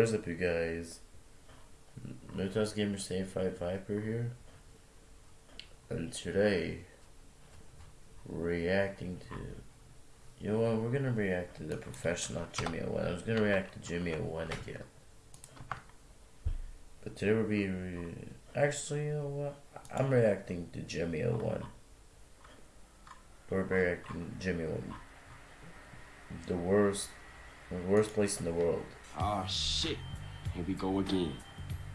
Where's up, you guys? Notos Gamer Save 5 Viper here. And today, reacting to. You know what? We're gonna react to the professional Jimmy 01. I was gonna react to Jimmy 01 again. But today we'll be. Actually, you know what? I'm reacting to Jimmy 01. We're reacting to Jimmy 01. The worst. The worst place in the world. Ah, shit. Here we go again.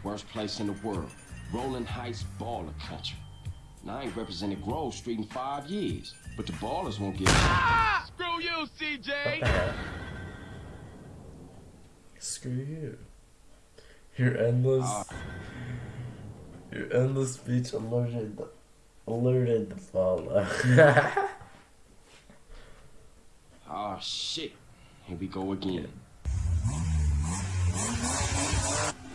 Worst place in the world. Rolling Heights baller country. Now I ain't represented Grove Street in five years, but the Ballas won't give ah! Screw you, CJ! Screw you. Your endless... Uh, your endless speech alerted the, alerted the follow. Ah, shit. Here we go again.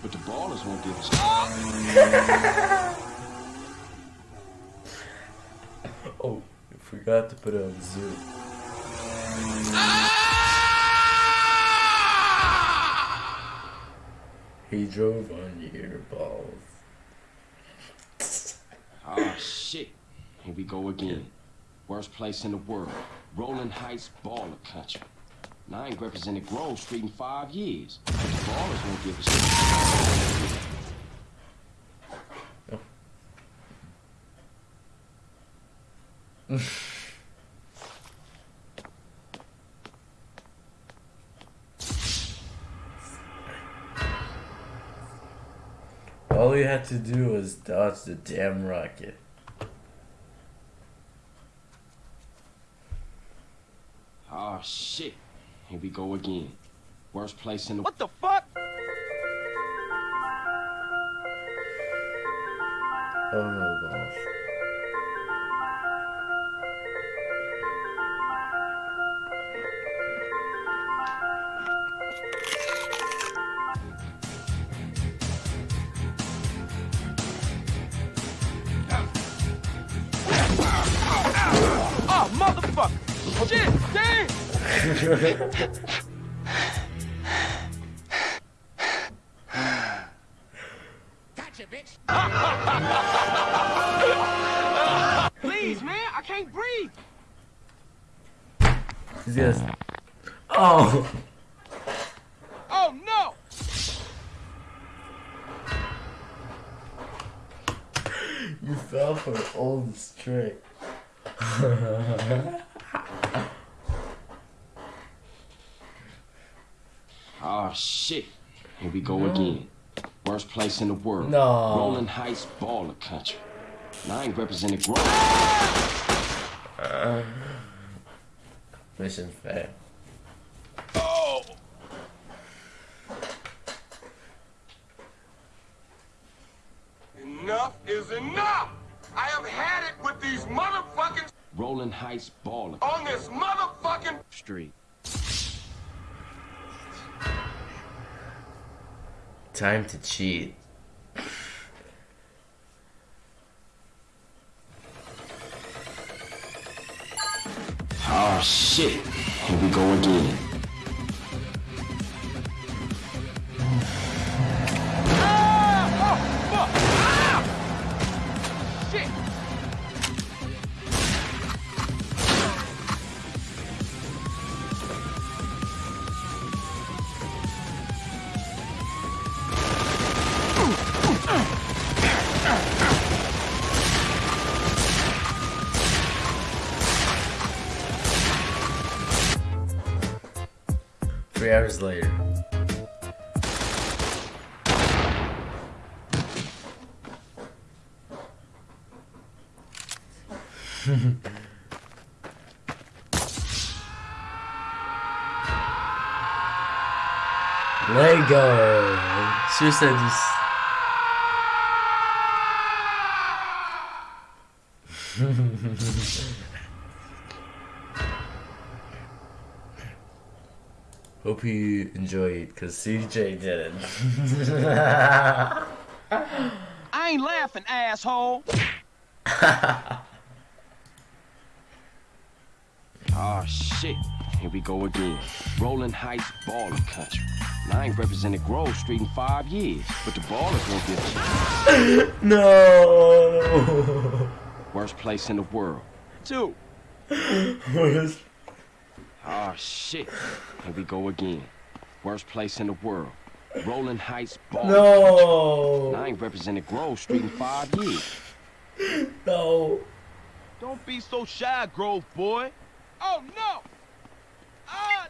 But the Ballas won't give us. oh, I forgot to put it on Zoom. He drove on your balls. Ah, shit. Here we go again. Worst place in the world. Rolling Heights baller country. Now I ain't represented Grove Street in five years. The Ballas won't give a shit. All we had to do was dodge the damn rocket. Oh shit. Here we go again. Worst place in the- What the fuck? Oh no, gosh. Oh, motherfucker! Shit, damn! ハハハハ。Oh shit. Here we go no. again. Worst place in the world. No. Rolling Heights baller country. Now I ain't represented Grove. Uh, mission fair. Oh. Enough is enough! I have had it with these motherfucking Rolling Heights baller on this motherfucking street. Time to cheat. Oh shit. Here we go again. Hours later. Lego. Just. Hope you enjoyed, because CJ didn't. I ain't laughing, asshole. oh, shit. here we go again. Rolling Heights baller country. And I ain't represented Grove Street in five years, but the Ballas won't give a. No. Worst place in the world. Two. Worst. Ah, shit. Here we go again. Worst place in the world. Rolling Heights baller country. And I ain't represented Grove Street in five years. No. Don't be so shy, Grove boy. Oh, no! Ah,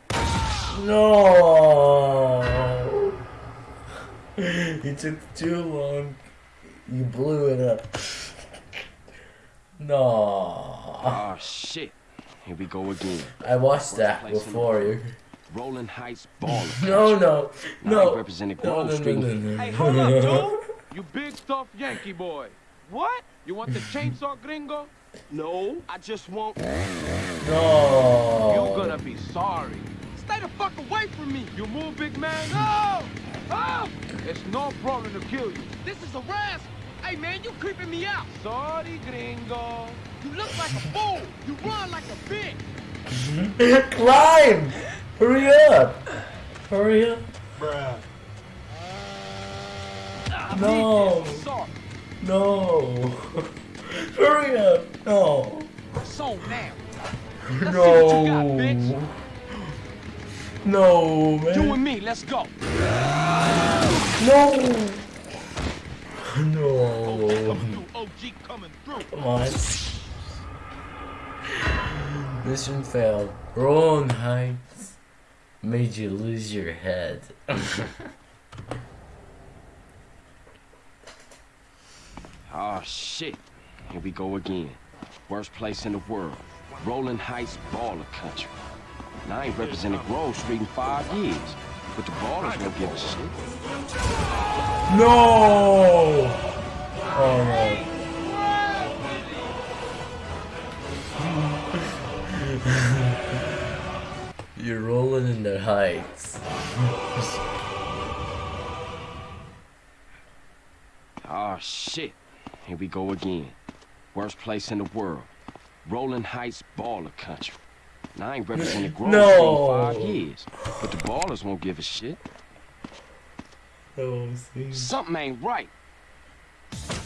No. You took too long. You blew it up. No. Ah, shit. Here we go again. I watched that before you. Rolling Heights baller No, no, And I no. represented No, Grove no, no, no, no. Hey, hold up, dude! You big tough Yankee boy. What? You want the chainsaw gringo? No, I just want. No. You're gonna be sorry. Stay the fuck away from me. You move, big man. No! Oh! It's no problem to kill you. This is a arrest. Hey, man, you creeping me out. Sorry, gringo. You look like a fool. You run like a bitch. Climb! Hurry up! Hurry up! Bruh. No. No! Hurry up! No! So now. see what you got, No! bitch. No, You and me, let's go. No! No! OG coming through. Come on. Mission failed. Rolling Heights made you lose your head. Ah, shit. Here we go again. Worst place in the world. Rolling Heights baller country. And I ain't represented Grove Street in five years. But the Ballas won't give a shit. No! Oh no. You're rolling in the heights. Ah, shit. Here we go again. Worst place in the world. Rolling Heights baller country. And I ain't represented Grove No. Street in five years. But the Ballas won't give a shit. Oh, see. Something ain't right.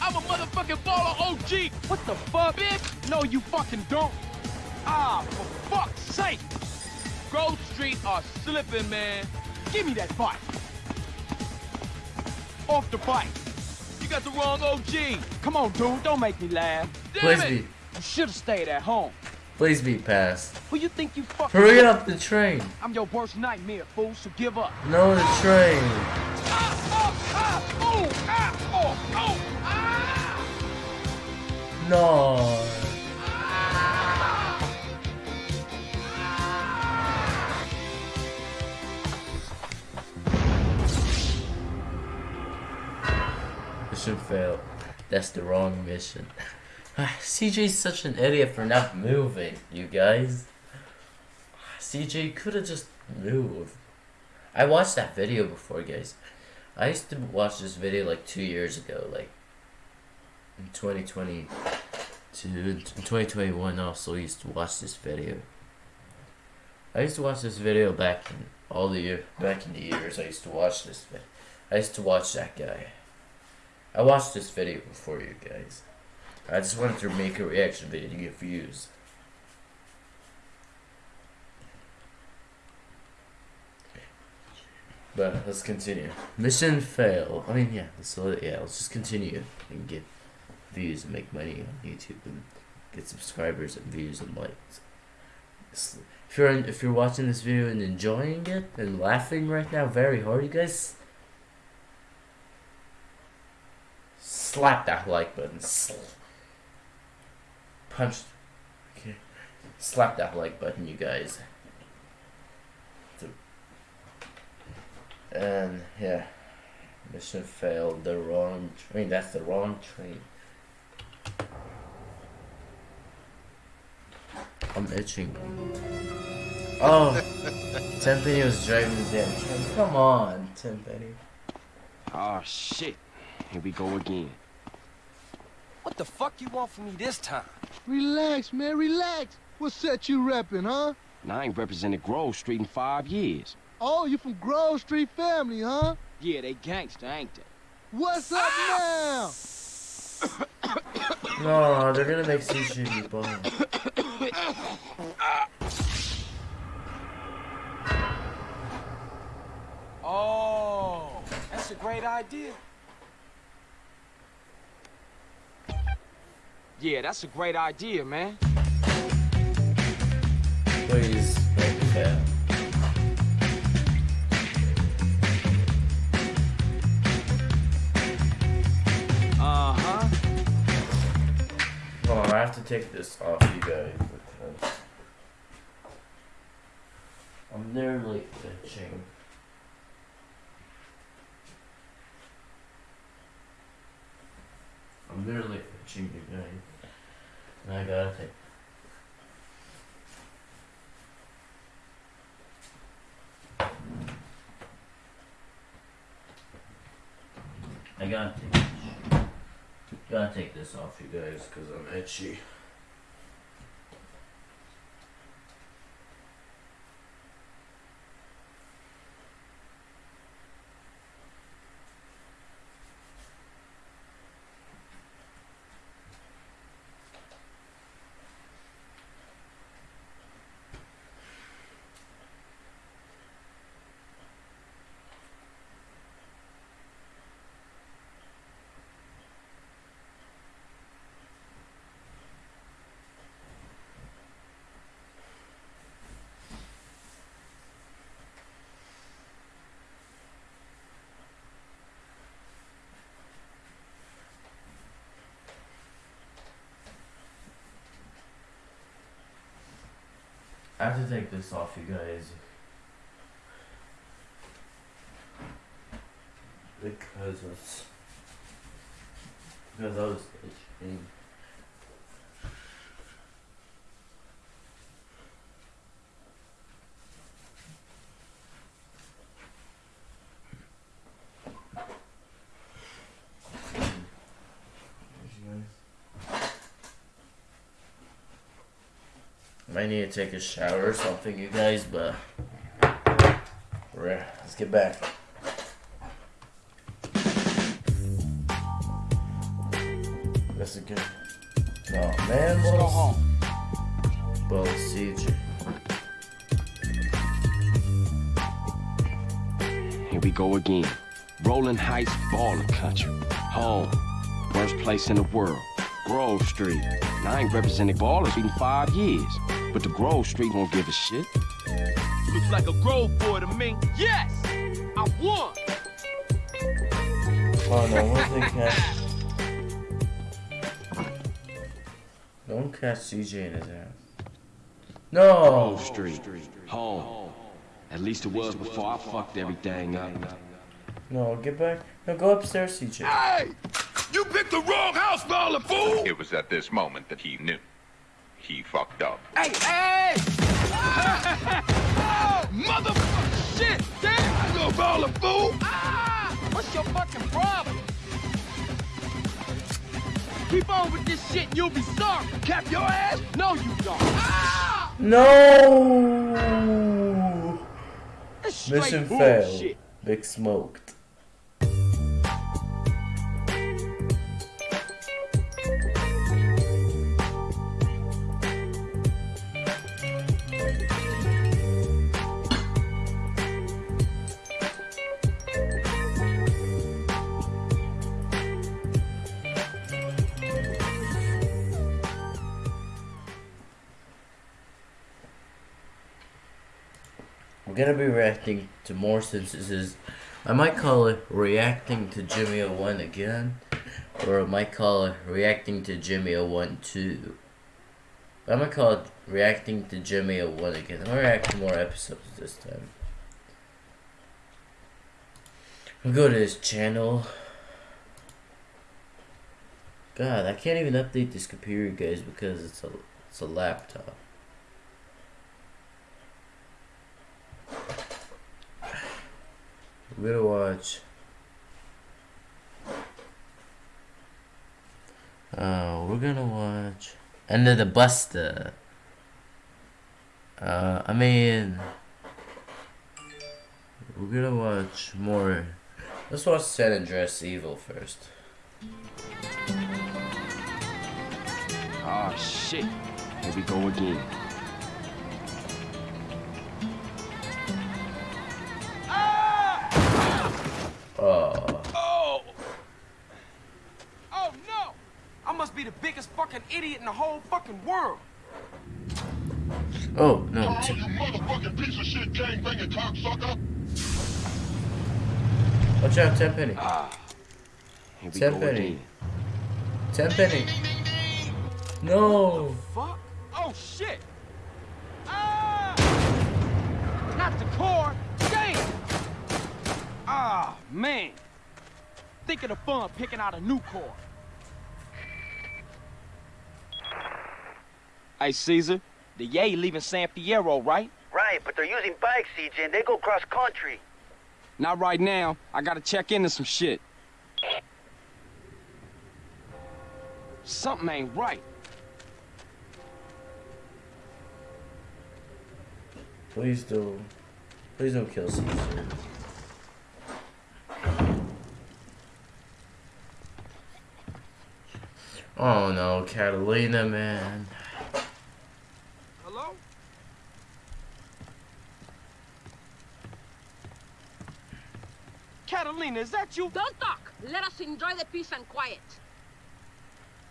I'm a motherfucking baller OG. What the fuck, bitch? No, you fucking don't. Ah, for fuck's sake. Grove Street are slipping, man. Give me that bike. Off the bike. You got the wrong OG. Come on, dude. Don't make me laugh. Damn Please it. be, You should have stayed at home. Please be passed. Who you think you fucking Hurry up the train. I'm your worst nightmare, fool, so give up. No, the train. No. Mission failed. That's the wrong mission. CJ's such an idiot for not moving, you guys. CJ could have just moved. I watched that video before, guys. I used to watch this video like two years ago, like in 2020 to in 2021 also used to watch this video. I used to watch this video back in all the year back in the years I used to watch this I used to watch that guy. I watched this video before you guys. I just wanted to make a reaction video to get views. But let's continue. Mission fail. I mean, yeah. So yeah, let's just continue and get views and make money on YouTube and get subscribers and views and likes. If you're if you're watching this video and enjoying it and laughing right now very hard, you guys slap that like button. Sl- Punch. Okay. Slap that like button, you guys. And yeah, mission failed. The wrong train. That's the wrong train. I'm itching. Oh, Tenpenny was driving the damn train. Come on, Tenpenny. Oh shit. Here we go again. What the fuck you want from me this time? Relax, man, relax. What set you repping, huh? And I ain't represented Grove Street in five years. Oh, you from Grove Street family, huh? Yeah, they gangster, ain't they? What's up ah! now? No, they're gonna make CJ be bum. Oh, that's a great idea. Yeah, that's a great idea, man. Please make it fail. Uh-huh. Hold on, I have to take this off you guys because I'm nearly itching. I'm nearly itching you guys. I gotta take I gotta take gotta take this off you guys because I'm itchy. I have to take this off you guys. Because it's because I was itching. Take a shower or something, you guys, but we're, let's get back. That's a good. Oh man, Let's go home. well, CJ. Here we go again. Rolling Heights baller country. Home. Worst place in the world. Grove Street. And I ain't represented Ballas in five years. But the Grove Street won't give a shit. Looks like a Grove boy to me. Yes! I won! Oh no, where's the cat? Don't catch CJ in his ass. No! Grove Street. Home. At least it was before I fucked everything up. No, get back. No, go upstairs, CJ. Hey! You picked the wrong house, baller fool! It was at this moment that he knew. He fucked up. Hey, hey! oh, motherfucker! Shit! Damn! Go, baller fool! Ah! What's your fucking problem? Keep on with this shit and you'll be sorry. Cap your ass! No, you don't. Ah! No! Mission bullshit. failed. Big smoked. To more sentences. I might call it reacting to Jimmy 01 again, or I might call it reacting to Jimmy 01 2. But I'm gonna call it reacting to Jimmy 01 again. I'm gonna react to more episodes this time. I'll go to his channel. God, I can't even update this computer, guys, because it's a it's a laptop. We're gonna watch. Oh, we're gonna watch End of the Buster. Uh, I mean, we're gonna watch more. Let's watch San Andreas Evil first. Oh shit. Here we go again. Whole fucking world. oh no! Carl, T- you motherfucking piece of shit gangbanging cocksucker. watch out, Tenpenny. Here we Ten go penny. again. Tenpenny. No. Fuck! Oh shit! Ah! Not the core! Damn! Ah, man! Think of the fun picking out a new core. Hey, Caesar, the Yay leaving San Fierro, right? Right, but they're using bikes, CJ, and they go cross country. Not right now. I gotta check into some shit. Something ain't right. Please don't, Please don't kill Caesar. Oh no, Catalina, man. Hello? Catalina, is that you? Don't talk. Let us enjoy the peace and quiet.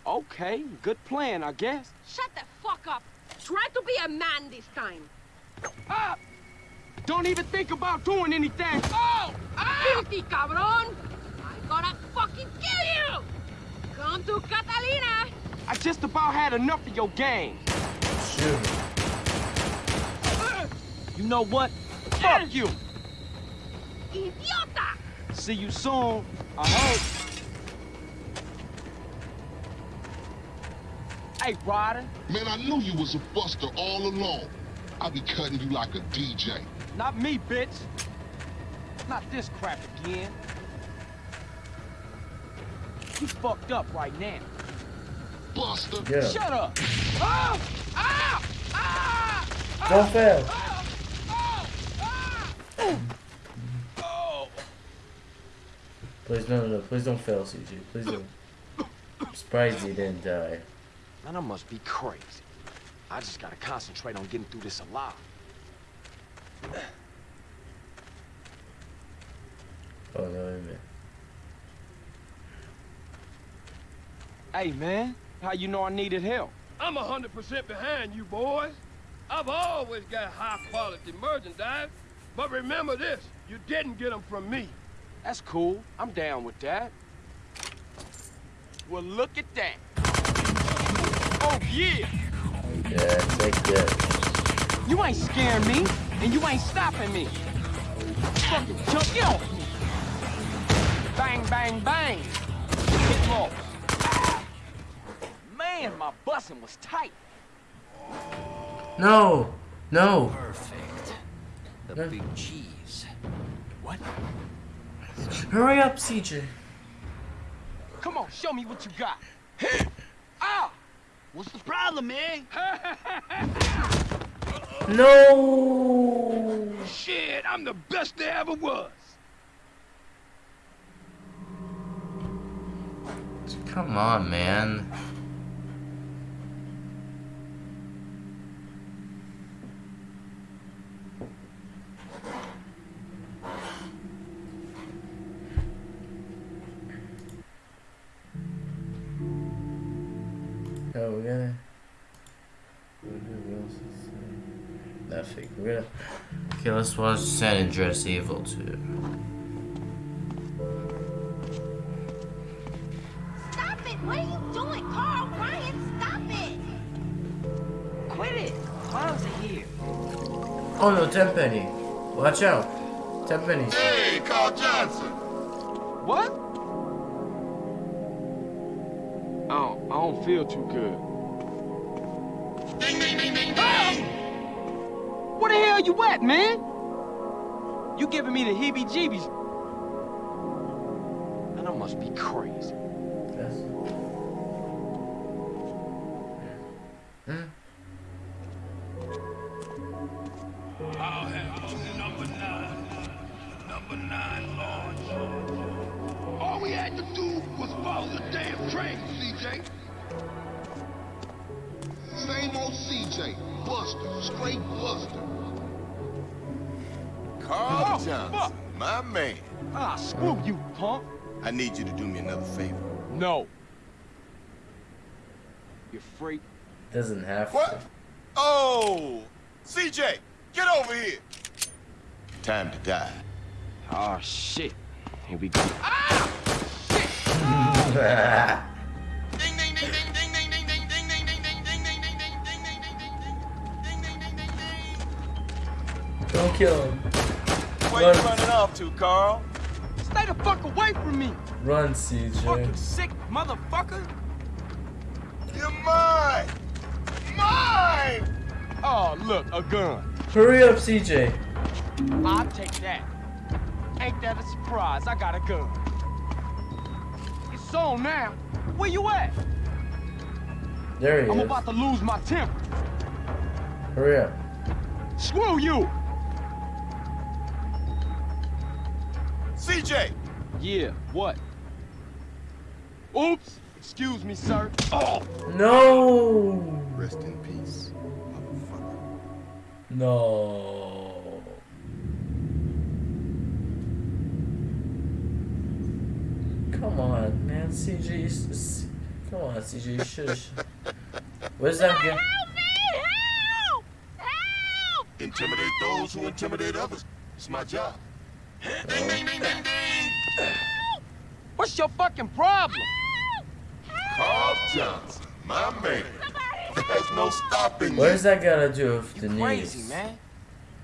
Okay, good plan, I guess. Shut the fuck up. Try to be a man this time. Ah! Don't even think about doing anything. Oh! Ah! Guilty, cabron. I'm gonna fucking kill you. Come to Catalina. I just about had enough of your game. Shoot. You know what? Fuck you. Idiota. See you soon. I hope. Hey, Ryder. Man, I knew you was a buster all along. I be cutting you like a DJ. Not me, bitch. Not this crap again. You fucked up right now. Buster. Yeah. Shut up. Ah! Ah! Ah! Don't fail. Ah! Oh! Ah! Oh! Please, no, no, no. Please don't fail, CJ. Please don't. I'm surprised he didn't die. Man, I must be crazy. I just gotta concentrate on getting through this alive. Oh no, wait a minute. Hey, man. How you know I needed help? I'm 100% behind you, boys. I've always got high-quality merchandise. But remember this, you didn't get them from me. That's cool. I'm down with that. Well, look at that. Oh, yeah. Yeah, take that. You ain't scaring me, and you ain't stopping me. Fucking jump, get off me. Bang, bang, bang. Hit lost. Man, my bussin' was tight. No! No! Perfect. The No. big cheese. What? Hurry up, CJ. Come on, show me what you got. ah! What's the problem, man? No! Shit, I'm the best there ever was. Come on, man. We're gonna. What else is there? Nothing. We're gonna. Okay, let's watch San Andreas Evil 2. Stop it. What are you doing? Carl, Ryan, stop it. Quit it. Clowns are here. Oh no, Tenpenny. Watch out. Tenpenny. Hey, Carl Johnson. What? I don't, I don't feel too good. hell you at, man? You giving me the heebie-jeebies. And I must be crazy. That's Huh? I'll have number nine. Number nine launch. All we had to do was follow the damn train, CJ. Same old CJ. Buster. Straight Buster. Carl Oh, Johnson, fuck. my man. Ah, screw you, punk. I need you to do me another favor. No. You freak. Doesn't have to. What? Oh, CJ, get over here. Time to die. Oh, shit. Here we go. Ah! Shit. Don't kill him. Where Run. you running off to, Carl? Stay the fuck away from me. Run, CJ. Fucking sick motherfucker. You're mine. Mine. Oh, look, a gun. Hurry up, CJ. I'll take that. Ain't that a surprise? I got a gun. It's on now. Where you at? There he I'm is. about to lose my temper. Hurry up. Screw you! CJ. Yeah, what? Oops! Excuse me, sir. Oh! No. Rest in peace, motherfucker. No. Come on, man. CJ. you s- s- Come on, CJ. You should. Where's that guy? Intimidate those who intimidate others. It's my job. What's your fucking problem? Carl Johnson, my man. There's no stopping What does that got to do with the Crazy, knees? man.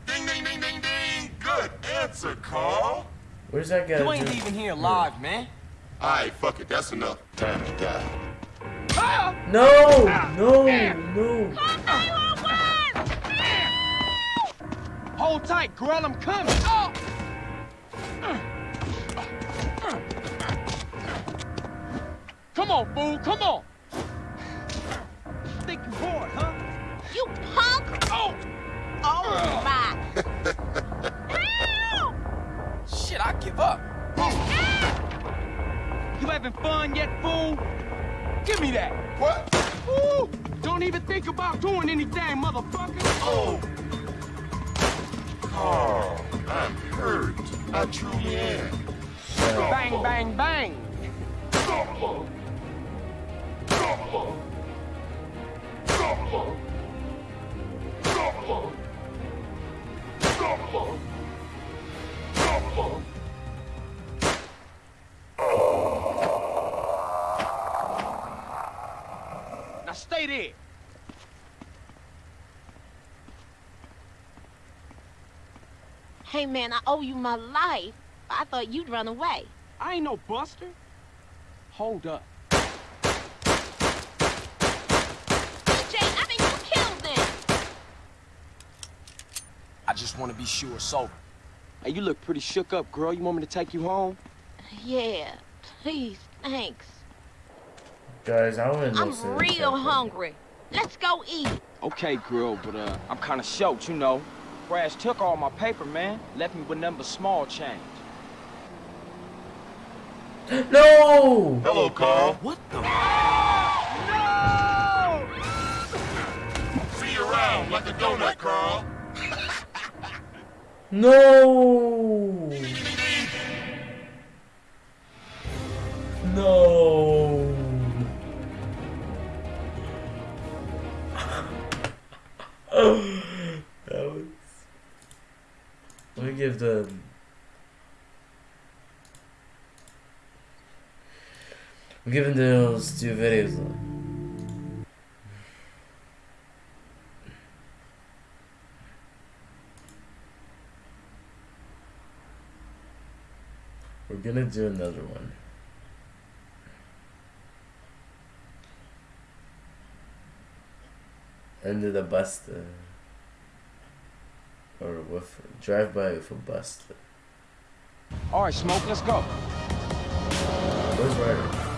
Ding, ding, ding, ding, ding. Good answer, Carl. Where's that gotta do? You ain't do? even here live, man. All right, fuck it. That's enough. Time to die. No, no, no. Hold tight, girl, I'm coming. Oh! Come on, fool, come on. Think you bored, huh? You punk! Oh! Oh my! Shit, I give up. Ah. You having fun yet, fool? Give me that. What? Woo! Don't even think about doing anything, motherfucker. Oh. Carl, I'm hurt. I truly am. Bang, bang, bang. Hey man, I owe you my life. I thought you'd run away. I ain't no buster. Hold up. CJ, I think you killed them. I just want to be sure it's over. Hey, you look pretty shook up, girl. You want me to take you home? Yeah, please, thanks. Guys, I want to know. I'm real hungry. Let's go eat. Okay, girl, but uh, I'm kind of short, you know. Crash took all my paper, man. Left me with nothing but small change. No! Hello, Carl. What the? See you around like a donut, Carl. No! No! that was. Let me give the. We're giving those two videos. We're gonna do another one. Under the Buster. Or with drive by with a Buster. All right, Smoke, let's go. Where's Ryder?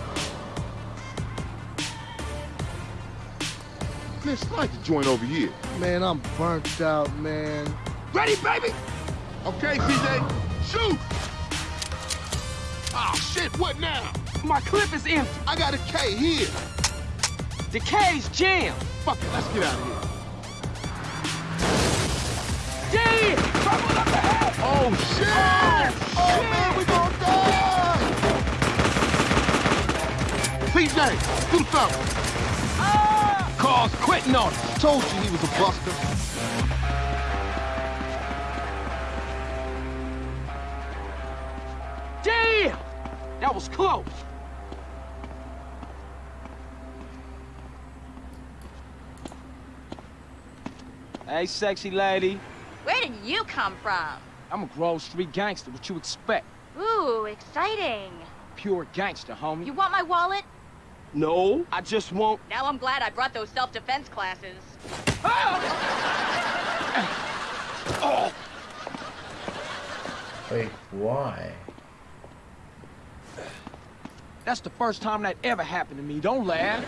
Man, slide the joint over here. Man, I'm burnt out, man. Ready, baby? Okay, CJ. Shoot! Ah, shit, what now? My clip is empty. I got a K here. The K's jammed. Fuck it, let's get out of here. Up ahead! Oh, shit! Oh, man, we gonna die! CJ, do something. Ah! Carl's quitting on us. Told you he was a buster. Damn! That was close. Hey, sexy lady. Where did you come from? I'm a Grove Street gangster. What you expect? Ooh, exciting. Pure gangster, homie. You want my wallet? No, I just won't. Now I'm glad I brought those self-defense classes. Ah! Oh! Wait, why? That's the first time that ever happened to me. Don't laugh.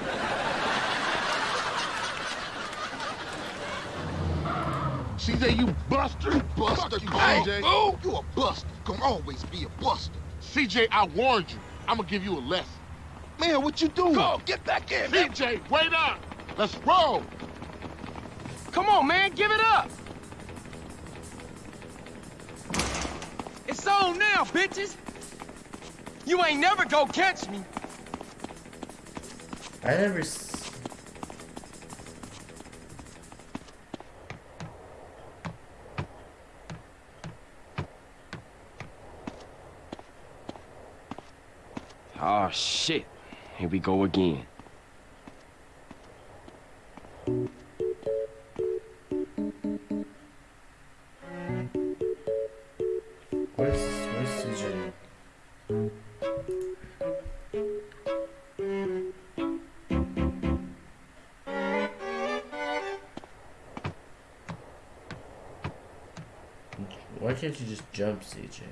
CJ, you buster. Buster, you, Carl. CJ. Fool. You a buster. Gonna always be a buster. CJ, I warned you. I'm gonna give you a lesson. Man, what you doing? Go, get back in. CJ, wait up. Let's roll. Come on, man, give it up. It's on now, bitches. You ain't never go catch me. I never. Oh, shit. Here we go again. Why can't you just jump, CJ?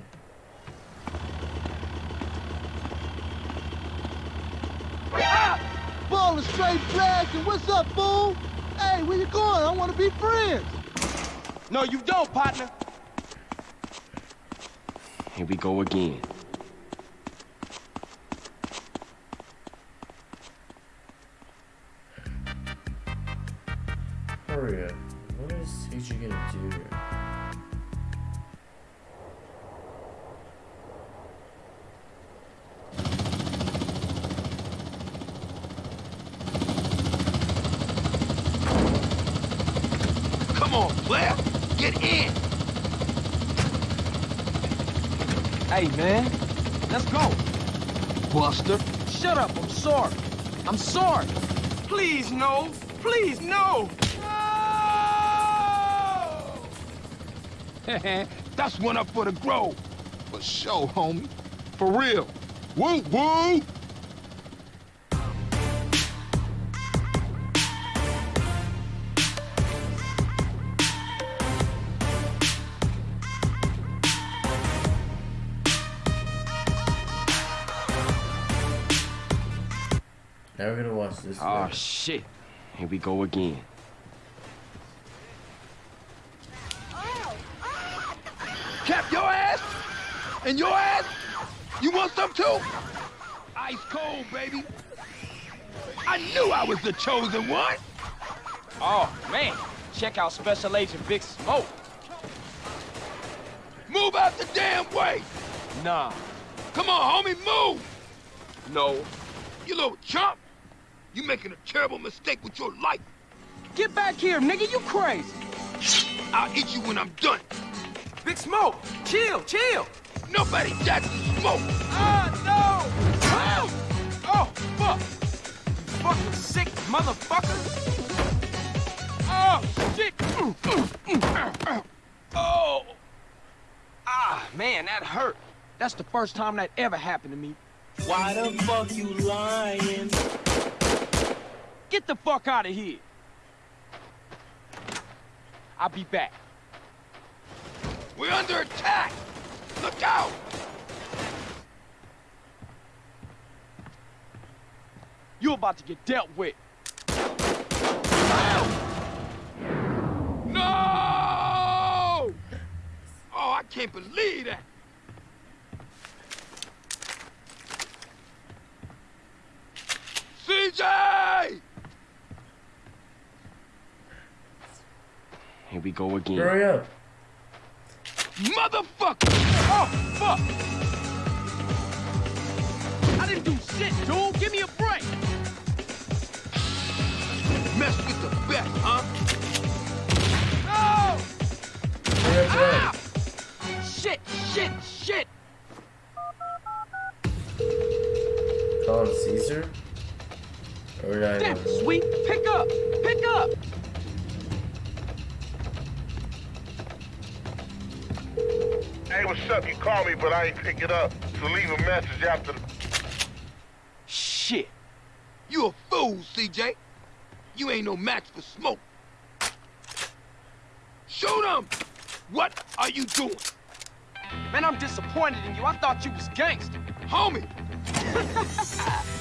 Ball is straight black, and what's up, fool? Hey, where you going? I want to be friends. No, you don't, partner. Here we go again. Hey, man. Let's go. Buster. Shut up, I'm sorry. I'm sorry. Please, no. Please, no. That's one up for the Grove. For sure, homie. For real. Woo, woo. Watch this. Oh, shit. Here we go again. Cap your ass. And your ass. You want some too? Ice cold, baby. I knew I was the chosen one. Oh, man. Check out Special Agent Big Smoke. Move out the damn way. Nah. Come on, homie, move. No. You little chump. You making a terrible mistake with your life. Get back here, nigga. You crazy. I'll eat you when I'm done. Big Smoke. Chill, chill. Nobody jacks the smoke. Ah, no. Ah! Oh, fuck. Fucking sick motherfucker. Oh, shit. Oh. Ah, man, that hurt. That's the first time that ever happened to me. Why the fuck you lying? Get the fuck out of here. I'll be back. We're under attack. Look out. You're about to get dealt with. No! Oh, I can't believe that. CJ! Here we go again. Hurry up. Motherfucker! Oh, fuck! I didn't do shit, dude. Give me a break. Mess with the best, huh? No! Hurry up. Ah! Shit, shit, shit! Call him Cesar? I Damn, sweet. Pick up, pick up. Hey, what's up? You called me, but I ain't pick it up. So leave a message after the... Shit. You a fool, CJ. You ain't no match for smoke. Shoot him! What are you doing? Man, I'm disappointed in you. I thought you was gangster. Homie!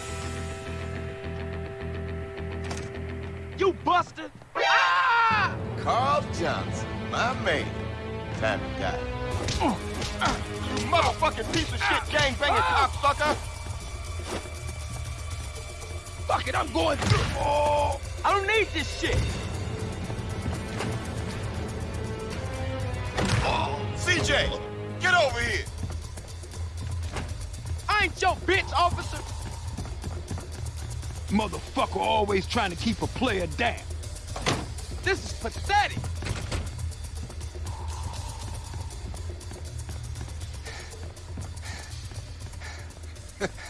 You buster! Ah! Carl Johnson, my man. Time to die. You motherfucking piece of shit gang-banging cocksucker! Fuck it, I'm going through. Oh! I don't need this shit. CJ, get over here! I ain't your bitch, officer. Motherfucker always trying to keep a player down. This is pathetic.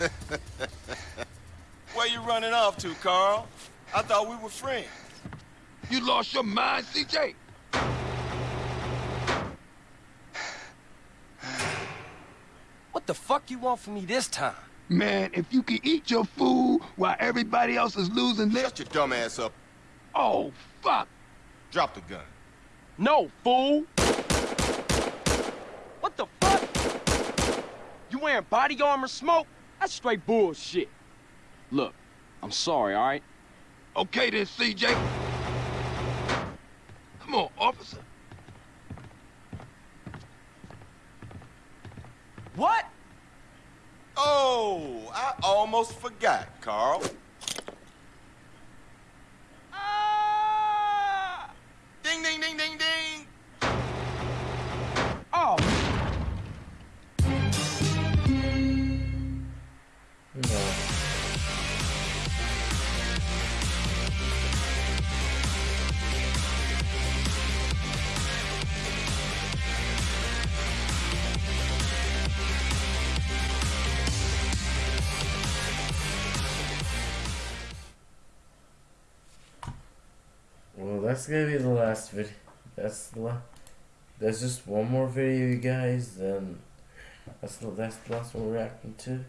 Where you running off to, Carl? I thought we were friends. You lost your mind, CJ? What the fuck you want from me this time? Man, if you can eat your food while everybody else is losing their... Shut your dumb ass up. Oh, fuck! Drop the gun. No, fool. What the fuck? You wearing body armor smoke? That's straight bullshit. Look, I'm sorry, all right? Okay then, CJ. Come on, officer. What? Oh, I almost forgot, Carl. That's gonna be the last video. That's the la- There's just one more video, you guys. Then that's the that's the last one we're reacting to.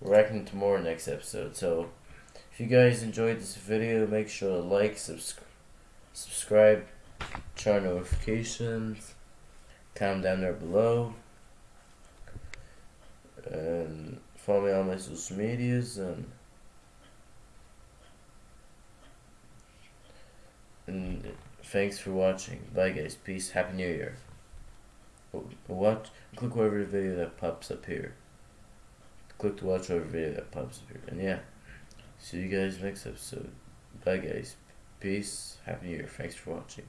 We're reacting to more next episode. So if you guys enjoyed this video, make sure to like, subscribe, subscribe, turn on notifications, comment down there below, and follow me on my social medias and. And thanks for watching. Bye guys. Peace. Happy New Year. Oh, watch. Click whatever video that pops up here. Click to watch whatever video that pops up here. And yeah. See you guys next episode. Bye guys. Peace. Happy New Year. Thanks for watching.